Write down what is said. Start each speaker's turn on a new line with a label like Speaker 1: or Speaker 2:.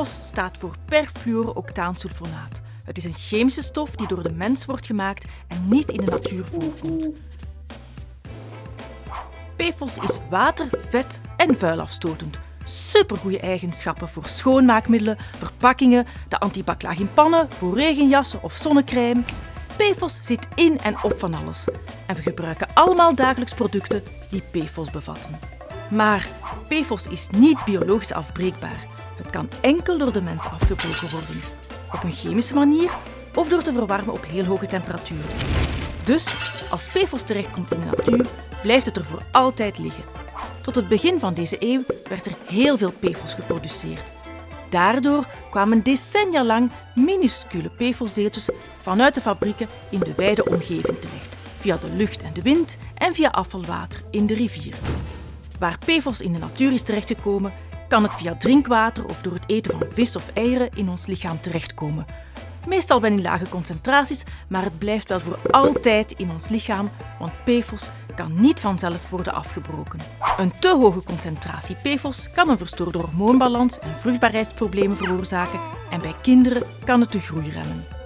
Speaker 1: PFOS staat voor perfluorooctaansulfonaat. Het is een chemische stof die door de mens wordt gemaakt en niet in de natuur voorkomt. PFOS is water, vet en vuilafstotend. Supergoeie eigenschappen voor schoonmaakmiddelen, verpakkingen, de antibaclaag in pannen, voor regenjassen of zonnecrème. PFOS zit in en op van alles. En we gebruiken allemaal dagelijks producten die PFOS bevatten. Maar PFOS is niet biologisch afbreekbaar. Het kan enkel door de mens afgebroken worden. Op een chemische manier of door te verwarmen op heel hoge temperaturen. Dus als PFOS terechtkomt in de natuur, blijft het er voor altijd liggen. Tot het begin van deze eeuw werd er heel veel PFOS geproduceerd. Daardoor kwamen decennia lang minuscule PFOS-deeltjes vanuit de fabrieken in de wijde omgeving terecht, via de lucht en de wind en via afvalwater in de rivier. Waar PFOS in de natuur is terechtgekomen, kan het via drinkwater of door het eten van vis of eieren in ons lichaam terechtkomen. Meestal wel in lage concentraties, maar het blijft wel voor altijd in ons lichaam, want PFOS kan niet vanzelf worden afgebroken. Een te hoge concentratie PFOS kan een verstoorde hormoonbalans en vruchtbaarheidsproblemen veroorzaken en bij kinderen kan het de groei remmen.